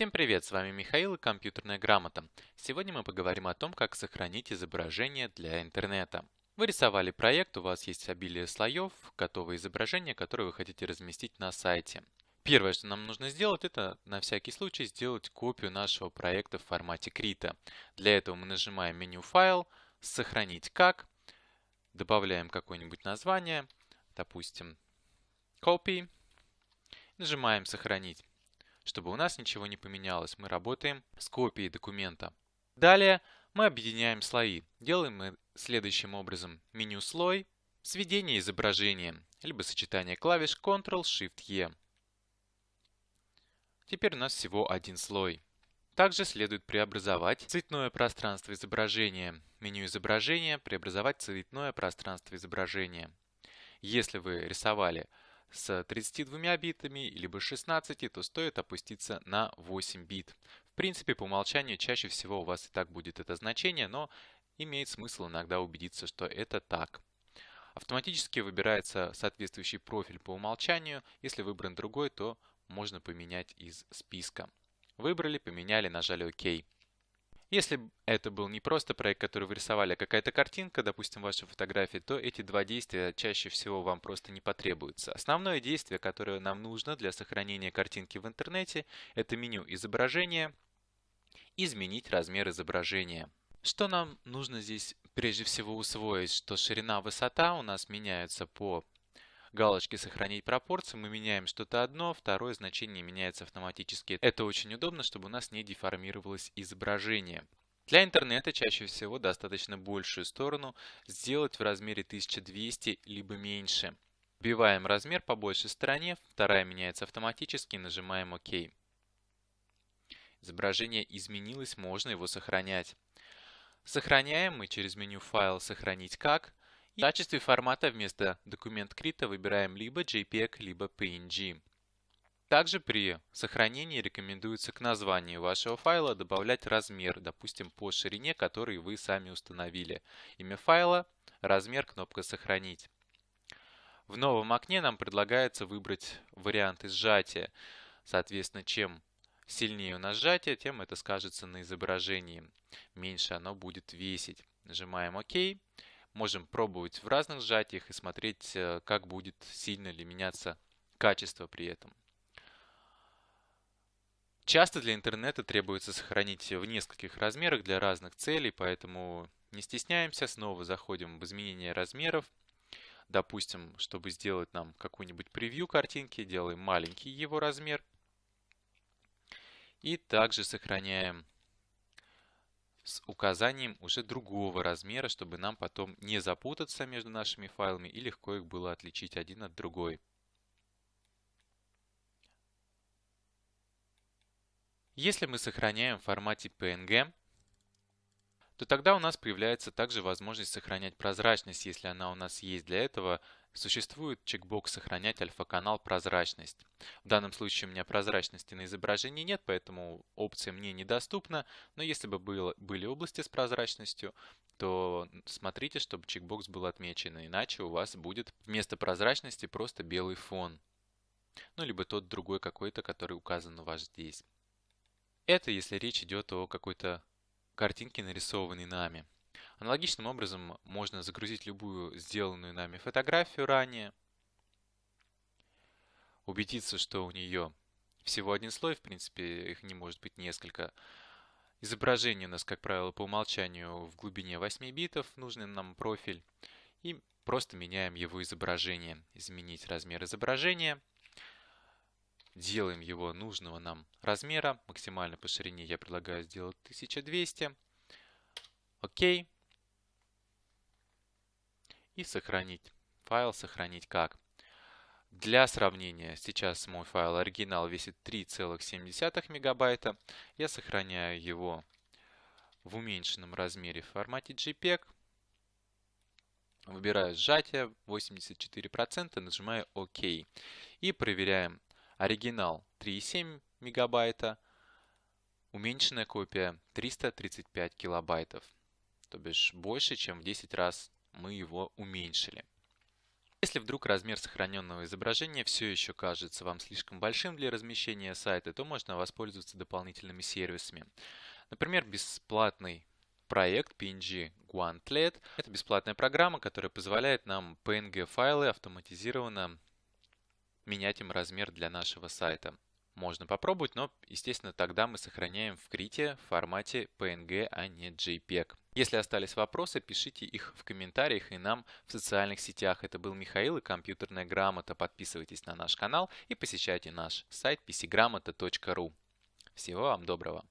Всем привет, с вами Михаил и компьютерная грамота. Сегодня мы поговорим о том, как сохранить изображение для интернета. Вы рисовали проект, у вас есть обилие слоев, готовое изображение, которое вы хотите разместить на сайте. Первое, что нам нужно сделать, это на всякий случай сделать копию нашего проекта в формате Крита. Для этого мы нажимаем меню «Файл», «Сохранить как», добавляем какое-нибудь название, допустим, «Copy», нажимаем «Сохранить» чтобы у нас ничего не поменялось. Мы работаем с копией документа. Далее мы объединяем слои. Делаем мы следующим образом. Меню «Слой», сведение изображения, либо сочетание клавиш Ctrl-Shift-E. Теперь у нас всего один слой. Также следует преобразовать цветное пространство изображения. Меню изображения «Преобразовать цветное пространство изображения». Если вы рисовали с 32 битами, либо 16, то стоит опуститься на 8 бит. В принципе, по умолчанию чаще всего у вас и так будет это значение, но имеет смысл иногда убедиться, что это так. Автоматически выбирается соответствующий профиль по умолчанию. Если выбран другой, то можно поменять из списка. Выбрали, поменяли, нажали ОК. Если это был не просто проект, который вы рисовали, а какая-то картинка, допустим, вашей фотографии, то эти два действия чаще всего вам просто не потребуются. Основное действие, которое нам нужно для сохранения картинки в интернете, это меню изображения, изменить размер изображения. Что нам нужно здесь прежде всего усвоить, что ширина, высота у нас меняются по галочке «Сохранить пропорции» мы меняем что-то одно, второе значение меняется автоматически. Это очень удобно, чтобы у нас не деформировалось изображение. Для интернета чаще всего достаточно большую сторону сделать в размере 1200 либо меньше. Вбиваем размер по большей стороне, вторая меняется автоматически, нажимаем ОК. Изображение изменилось, можно его сохранять. Сохраняем мы через меню «Файл», «Сохранить как», в качестве формата вместо документ крита выбираем либо JPEG, либо PNG. Также при сохранении рекомендуется к названию вашего файла добавлять размер, допустим, по ширине, который вы сами установили. Имя файла, размер, кнопка «Сохранить». В новом окне нам предлагается выбрать варианты сжатия. Соответственно, чем сильнее у нас сжатие, тем это скажется на изображении. Меньше оно будет весить. Нажимаем ОК. Можем пробовать в разных сжатиях и смотреть, э, как будет сильно ли меняться качество при этом. Часто для интернета требуется сохранить в нескольких размерах для разных целей, поэтому не стесняемся, снова заходим в изменение размеров. Допустим, чтобы сделать нам какую-нибудь превью картинки, делаем маленький его размер. И также сохраняем с указанием уже другого размера, чтобы нам потом не запутаться между нашими файлами и легко их было отличить один от другой. Если мы сохраняем в формате PNG, то тогда у нас появляется также возможность сохранять прозрачность, если она у нас есть. Для этого Существует чекбокс «Сохранять альфа-канал прозрачность». В данном случае у меня прозрачности на изображении нет, поэтому опция мне недоступна. Но если бы было, были области с прозрачностью, то смотрите, чтобы чекбокс был отмечен, иначе у вас будет вместо прозрачности просто белый фон. Ну, либо тот другой какой-то, который указан у вас здесь. Это если речь идет о какой-то картинке, нарисованной нами. Аналогичным образом можно загрузить любую сделанную нами фотографию ранее, убедиться, что у нее всего один слой, в принципе, их не может быть несколько. Изображение у нас, как правило, по умолчанию в глубине 8 битов, нужный нам профиль. И просто меняем его изображение. Изменить размер изображения. Делаем его нужного нам размера. Максимально по ширине я предлагаю сделать 1200. Окей и сохранить. Файл сохранить как. Для сравнения, сейчас мой файл оригинал весит 3,7 мегабайта. Я сохраняю его в уменьшенном размере в формате JPEG. Выбираю сжатие 84%, нажимаю ОК. И проверяем оригинал 3,7 мегабайта, уменьшенная копия 335 килобайтов. То бишь больше, чем в 10 раз мы его уменьшили. Если вдруг размер сохраненного изображения все еще кажется вам слишком большим для размещения сайта, то можно воспользоваться дополнительными сервисами. Например, бесплатный проект PNG Guantlet. Это бесплатная программа, которая позволяет нам PNG-файлы автоматизированно менять им размер для нашего сайта. Можно попробовать, но, естественно, тогда мы сохраняем в крите в формате PNG, а не JPEG. Если остались вопросы, пишите их в комментариях и нам в социальных сетях. Это был Михаил и компьютерная грамота. Подписывайтесь на наш канал и посещайте наш сайт pcgramota.ru. Всего вам доброго!